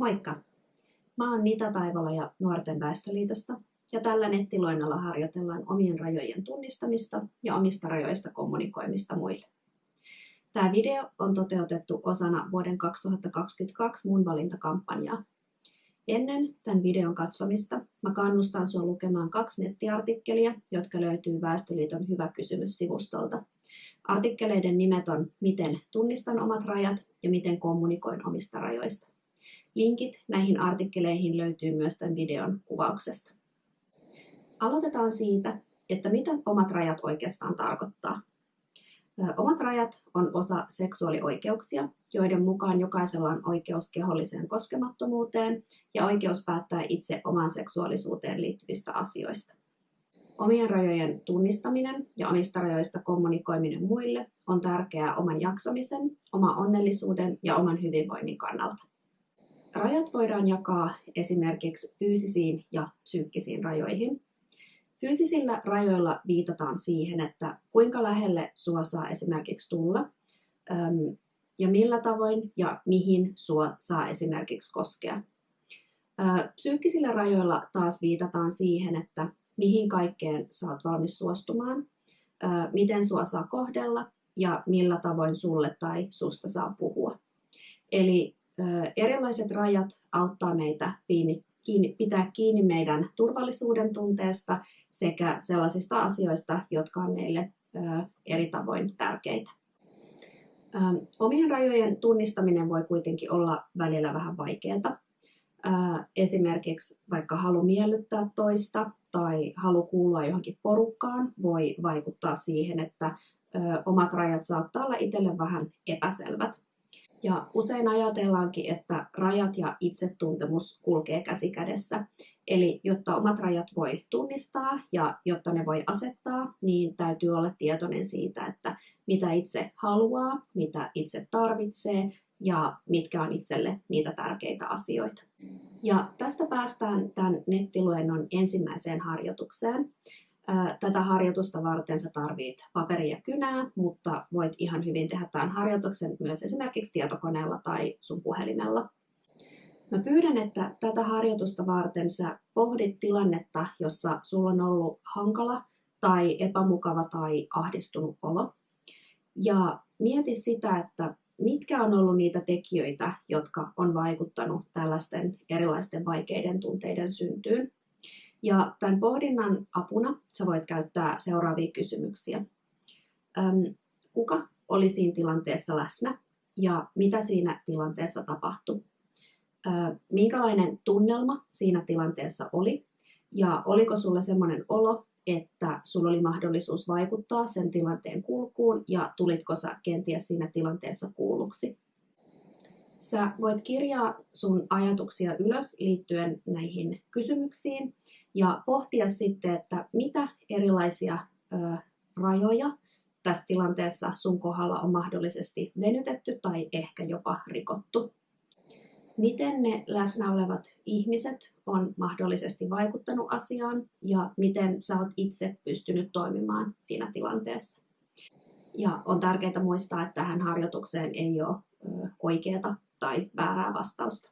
Moikka! Mä oon Nita Taivala ja Nuorten väestöliitosta ja tällä nettiluennolla harjoitellaan omien rajojen tunnistamista ja omista rajoista kommunikoimista muille. Tämä video on toteutettu osana vuoden 2022 mun valintakampanjaa. Ennen tämän videon katsomista mä kannustan sinua lukemaan kaksi nettiartikkelia, jotka löytyy Väestöliiton Hyvä kysymys-sivustolta. Artikkeleiden nimet on Miten tunnistan omat rajat ja Miten kommunikoin omista rajoista. Linkit näihin artikkeleihin löytyy myös tämän videon kuvauksesta. Aloitetaan siitä, että mitä omat rajat oikeastaan tarkoittaa. Omat rajat on osa seksuaalioikeuksia, joiden mukaan jokaisella on oikeus keholliseen koskemattomuuteen ja oikeus päättää itse omaan seksuaalisuuteen liittyvistä asioista. Omien rajojen tunnistaminen ja omista rajoista kommunikoiminen muille on tärkeää oman jaksamisen, oman onnellisuuden ja oman hyvinvoinnin kannalta. Rajat voidaan jakaa esimerkiksi fyysisiin ja psyykkisiin rajoihin. Fyysisillä rajoilla viitataan siihen, että kuinka lähelle sua saa esimerkiksi tulla ja millä tavoin ja mihin sua saa esimerkiksi koskea. Psyykkisillä rajoilla taas viitataan siihen, että mihin kaikkeen saat valmis suostumaan, miten sua saa kohdella ja millä tavoin sulle tai susta saa puhua. Eli erilaiset rajat auttaa meitä kiinni, pitää kiinni meidän turvallisuuden tunteesta sekä sellaisista asioista, jotka on meille eri tavoin tärkeitä. Omien rajojen tunnistaminen voi kuitenkin olla välillä vähän vaikeaa. Esimerkiksi vaikka halu miellyttää toista tai halu kuulua johonkin porukkaan voi vaikuttaa siihen, että omat rajat saattaa olla itselle vähän epäselvät. Ja usein ajatellaankin, että rajat ja itsetuntemus kulkee käsi kädessä. Eli jotta omat rajat voi tunnistaa ja jotta ne voi asettaa, niin täytyy olla tietoinen siitä, että mitä itse haluaa, mitä itse tarvitsee ja mitkä on itselle niitä tärkeitä asioita. Ja tästä päästään tämän nettiluennon ensimmäiseen harjoitukseen. Tätä harjoitusta varten sä tarvit paperia ja kynää, mutta voit ihan hyvin tehdä tämän harjoituksen myös esimerkiksi tietokoneella tai sun puhelimella. Mä pyydän, että tätä harjoitusta varten sä pohdit tilannetta, jossa sulla on ollut hankala tai epämukava tai ahdistunut olo. Ja mieti sitä, että mitkä on ollut niitä tekijöitä, jotka on vaikuttanut tällaisten erilaisten vaikeiden tunteiden syntyyn. Ja tämän pohdinnan apuna sä voit käyttää seuraavia kysymyksiä. Kuka oli siinä tilanteessa läsnä ja mitä siinä tilanteessa tapahtui? Minkälainen tunnelma siinä tilanteessa oli ja oliko sulle semmoinen olo, että sulla oli mahdollisuus vaikuttaa sen tilanteen kulkuun ja tulitko sä kenties siinä tilanteessa kuulluksi? Sä voit kirjaa sun ajatuksia ylös liittyen näihin kysymyksiin ja pohtia sitten, että mitä erilaisia ö, rajoja tässä tilanteessa sun kohdalla on mahdollisesti venytetty tai ehkä jopa rikottu. Miten ne läsnä olevat ihmiset on mahdollisesti vaikuttanut asiaan ja miten sä oot itse pystynyt toimimaan siinä tilanteessa. Ja on tärkeää muistaa, että tähän harjoitukseen ei ole oikeaa tai väärää vastausta.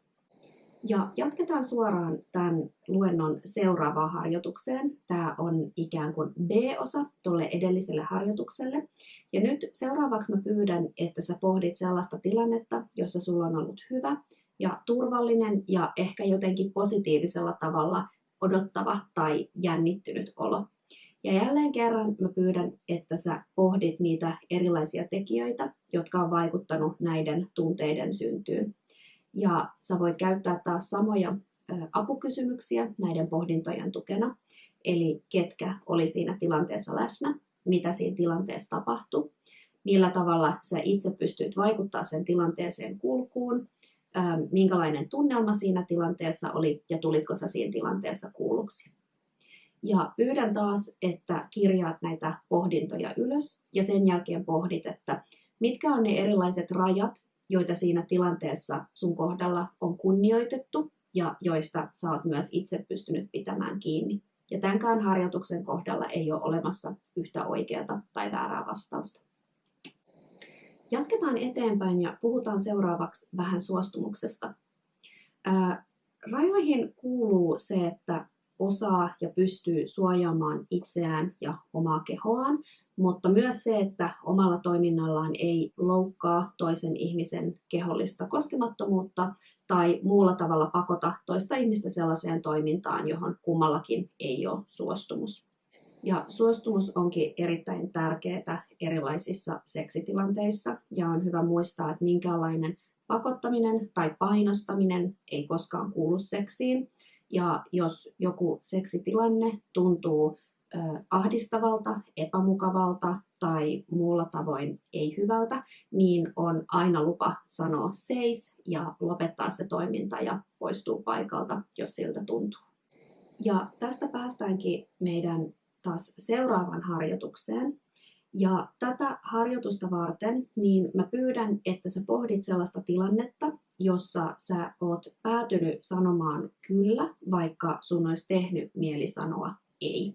Ja jatketaan suoraan tämän luennon seuraavaan harjoitukseen. Tämä on ikään kuin B-osa tuolle edelliselle harjoitukselle. Ja nyt seuraavaksi mä pyydän, että sä pohdit sellaista tilannetta, jossa sulla on ollut hyvä ja turvallinen ja ehkä jotenkin positiivisella tavalla odottava tai jännittynyt olo. Ja jälleen kerran mä pyydän, että sä pohdit niitä erilaisia tekijöitä, jotka on vaikuttanut näiden tunteiden syntyyn. Ja sä voit käyttää taas samoja apukysymyksiä näiden pohdintojen tukena. Eli ketkä oli siinä tilanteessa läsnä, mitä siinä tilanteessa tapahtui, millä tavalla sä itse pystyit vaikuttaa sen tilanteeseen kulkuun, minkälainen tunnelma siinä tilanteessa oli ja tulitko sä siinä tilanteessa kuulluksi. Ja pyydän taas, että kirjaat näitä pohdintoja ylös ja sen jälkeen pohdit, että mitkä on ne erilaiset rajat, joita siinä tilanteessa sun kohdalla on kunnioitettu ja joista sä oot myös itse pystynyt pitämään kiinni. Ja tämänkään harjoituksen kohdalla ei ole olemassa yhtä oikeata tai väärää vastausta. Jatketaan eteenpäin ja puhutaan seuraavaksi vähän suostumuksesta. Ää, rajoihin kuuluu se, että osaa ja pystyy suojaamaan itseään ja omaa kehoaan, mutta myös se, että omalla toiminnallaan ei loukkaa toisen ihmisen kehollista koskemattomuutta tai muulla tavalla pakota toista ihmistä sellaiseen toimintaan, johon kummallakin ei ole suostumus. Ja suostumus onkin erittäin tärkeää erilaisissa seksitilanteissa ja on hyvä muistaa, että minkälainen pakottaminen tai painostaminen ei koskaan kuulu seksiin. Ja jos joku seksitilanne tuntuu ahdistavalta, epämukavalta tai muulla tavoin ei hyvältä, niin on aina lupa sanoa seis ja lopettaa se toiminta ja poistuu paikalta, jos siltä tuntuu. Ja tästä päästäänkin meidän taas seuraavan harjoitukseen. Ja tätä harjoitusta varten, niin mä pyydän, että sä pohdit sellaista tilannetta, jossa sä oot päätynyt sanomaan kyllä, vaikka sun olisi tehnyt mieli sanoa ei.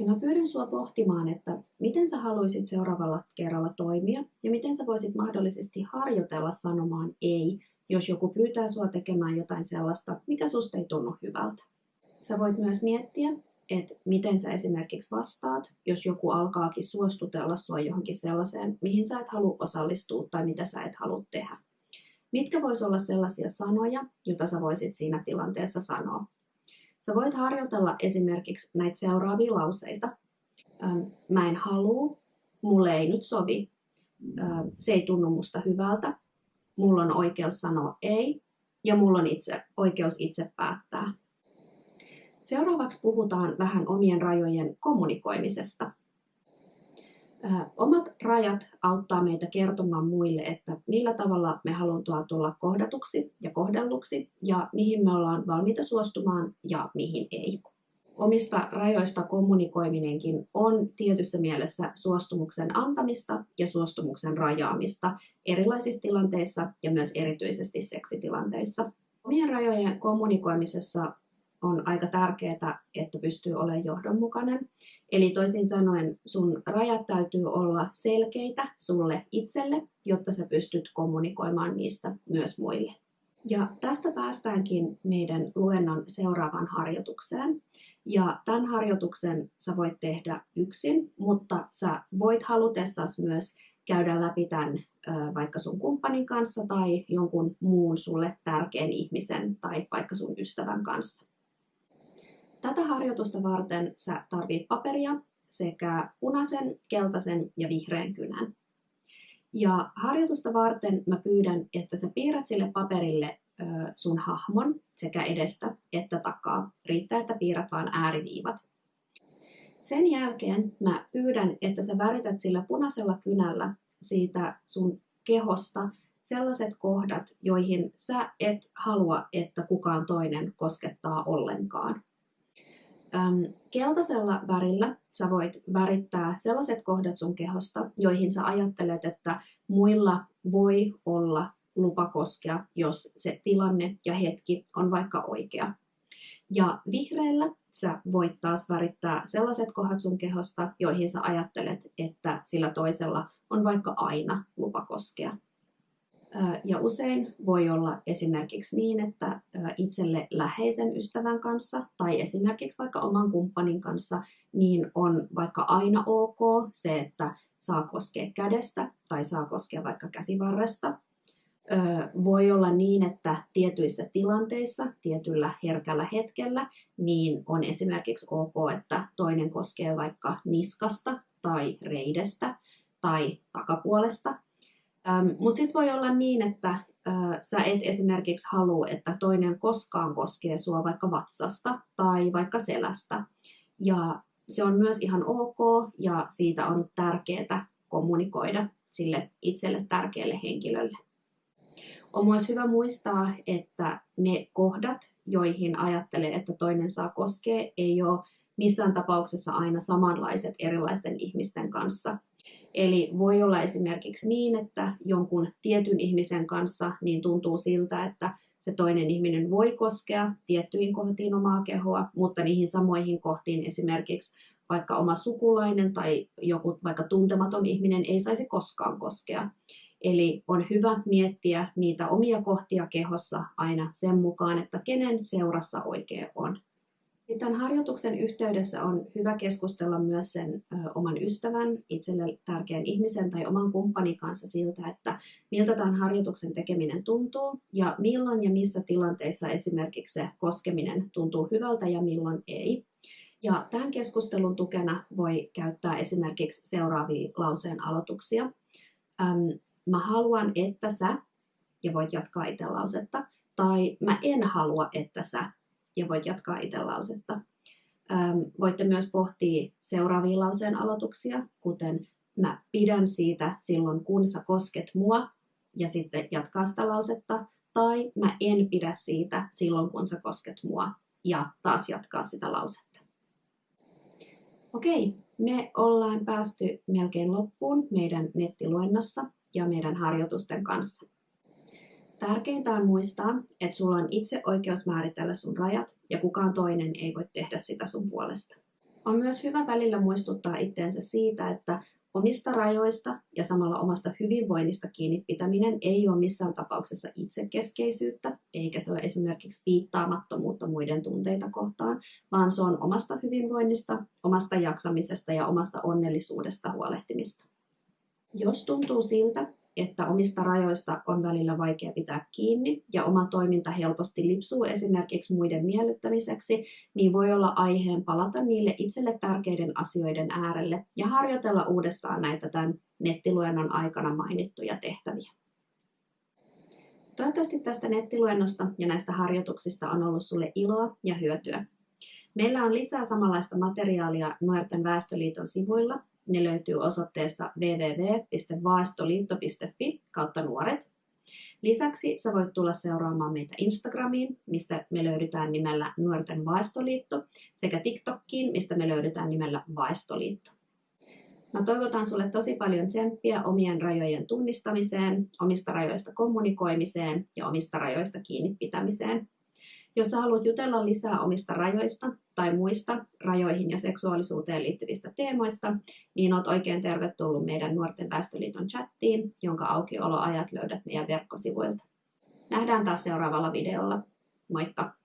Ja mä pyydän sua pohtimaan, että miten sä haluaisit seuraavalla kerralla toimia ja miten sä voisit mahdollisesti harjoitella sanomaan ei, jos joku pyytää sua tekemään jotain sellaista, mikä susta ei tunnu hyvältä. Sä voit myös miettiä, että miten sä esimerkiksi vastaat, jos joku alkaakin suostutella sua johonkin sellaiseen, mihin sä et halua osallistua tai mitä sä et halua tehdä. Mitkä vois olla sellaisia sanoja, joita sä voisit siinä tilanteessa sanoa? Sä voit harjoitella esimerkiksi näitä seuraavia lauseita. Mä en halua, mulle ei nyt sovi, se ei tunnu musta hyvältä, mulla on oikeus sanoa ei ja mulla on itse, oikeus itse päättää. Seuraavaksi puhutaan vähän omien rajojen kommunikoimisesta. Omat rajat auttaa meitä kertomaan muille, että millä tavalla me halutaan tulla kohdatuksi ja kohdelluksi ja mihin me ollaan valmiita suostumaan ja mihin ei. Omista rajoista kommunikoiminenkin on tietyssä mielessä suostumuksen antamista ja suostumuksen rajaamista erilaisissa tilanteissa ja myös erityisesti seksitilanteissa. Omien rajojen kommunikoimisessa on aika tärkeää, että pystyy olemaan johdonmukainen. Eli toisin sanoen sun rajat täytyy olla selkeitä sulle itselle, jotta sä pystyt kommunikoimaan niistä myös muille. Ja tästä päästäänkin meidän luennon seuraavaan harjoitukseen. Ja tämän harjoituksen sä voit tehdä yksin, mutta sä voit halutessasi myös käydä läpi tämän vaikka sun kumppanin kanssa tai jonkun muun sulle tärkeän ihmisen tai vaikka sun ystävän kanssa. Tätä harjoitusta varten sä tarvit paperia sekä punaisen, keltaisen ja vihreän kynän. Ja harjoitusta varten mä pyydän, että sä piirrät sille paperille sun hahmon sekä edestä että takaa. Riittää, että piirrät vain ääriviivat. Sen jälkeen mä pyydän, että sä värität sillä punaisella kynällä siitä sun kehosta sellaiset kohdat, joihin sä et halua, että kukaan toinen koskettaa ollenkaan. Ähm, keltaisella värillä sä voit värittää sellaiset kohdat sun kehosta, joihin sä ajattelet, että muilla voi olla lupa koskea, jos se tilanne ja hetki on vaikka oikea. Ja vihreällä sä voit taas värittää sellaiset kohdat sun kehosta, joihin sä ajattelet, että sillä toisella on vaikka aina lupa koskea. Ja usein voi olla esimerkiksi niin, että itselle läheisen ystävän kanssa tai esimerkiksi vaikka oman kumppanin kanssa niin on vaikka aina ok se, että saa koskea kädestä tai saa koskea vaikka käsivarresta. Voi olla niin, että tietyissä tilanteissa, tietyllä herkällä hetkellä, niin on esimerkiksi ok, että toinen koskee vaikka niskasta tai reidestä tai takapuolesta – Ähm, Mutta sitten voi olla niin, että äh, sä et esimerkiksi halua, että toinen koskaan koskee sua vaikka vatsasta tai vaikka selästä. Ja se on myös ihan ok ja siitä on tärkeää kommunikoida sille itselle tärkeälle henkilölle. On myös hyvä muistaa, että ne kohdat, joihin ajattelee, että toinen saa koskea, ei ole missään tapauksessa aina samanlaiset erilaisten ihmisten kanssa – Eli voi olla esimerkiksi niin, että jonkun tietyn ihmisen kanssa niin tuntuu siltä, että se toinen ihminen voi koskea tiettyihin kohtiin omaa kehoa, mutta niihin samoihin kohtiin esimerkiksi vaikka oma sukulainen tai joku vaikka tuntematon ihminen ei saisi koskaan koskea. Eli on hyvä miettiä niitä omia kohtia kehossa aina sen mukaan, että kenen seurassa oikein on. Tämän harjoituksen yhteydessä on hyvä keskustella myös sen oman ystävän, itselle tärkeän ihmisen tai oman kumppanin kanssa siltä, että miltä tämän harjoituksen tekeminen tuntuu ja milloin ja missä tilanteissa esimerkiksi se koskeminen tuntuu hyvältä ja milloin ei. Ja tämän keskustelun tukena voi käyttää esimerkiksi seuraavia lauseen aloituksia. Ähm, mä haluan, että sä, ja voit jatkaa itse lausetta, tai mä en halua, että sä, ja voit jatkaa itse lausetta. Voitte myös pohtia seuraavia lauseen aloituksia, kuten mä pidän siitä silloin, kun sä kosket mua, ja sitten jatkaa sitä lausetta, tai mä en pidä siitä silloin, kun sä kosket mua, ja taas jatkaa sitä lausetta. Okei, me ollaan päästy melkein loppuun meidän nettiluennossa ja meidän harjoitusten kanssa. Tärkeintä on muistaa, että sulla on itse oikeus määritellä sun rajat ja kukaan toinen ei voi tehdä sitä sun puolesta. On myös hyvä välillä muistuttaa itteensä siitä, että omista rajoista ja samalla omasta hyvinvoinnista kiinni pitäminen ei ole missään tapauksessa itsekeskeisyyttä, eikä se ole esimerkiksi piittaamattomuutta muiden tunteita kohtaan, vaan se on omasta hyvinvoinnista, omasta jaksamisesta ja omasta onnellisuudesta huolehtimista. Jos tuntuu siltä, että omista rajoista on välillä vaikea pitää kiinni ja oma toiminta helposti lipsuu esimerkiksi muiden miellyttämiseksi, niin voi olla aiheen palata niille itselle tärkeiden asioiden äärelle ja harjoitella uudestaan näitä tämän nettiluennon aikana mainittuja tehtäviä. Toivottavasti tästä nettiluennosta ja näistä harjoituksista on ollut sulle iloa ja hyötyä. Meillä on lisää samanlaista materiaalia Nuorten väestöliiton sivuilla, ne löytyy osoitteesta www.vaestoliitto.fi kautta nuoret. Lisäksi sä voit tulla seuraamaan meitä Instagramiin, mistä me löydetään nimellä Nuorten Vaestoliitto, sekä TikTokkiin, mistä me löydetään nimellä Vaestoliitto. Mä toivotan sulle tosi paljon tsemppiä omien rajojen tunnistamiseen, omista rajoista kommunikoimiseen ja omista rajoista kiinni pitämiseen. Jos haluat jutella lisää omista rajoista tai muista rajoihin ja seksuaalisuuteen liittyvistä teemoista, niin oot oikein tervetullut meidän Nuorten väestöliiton chattiin, jonka aukioloajat löydät meidän verkkosivuilta. Nähdään taas seuraavalla videolla. Moikka!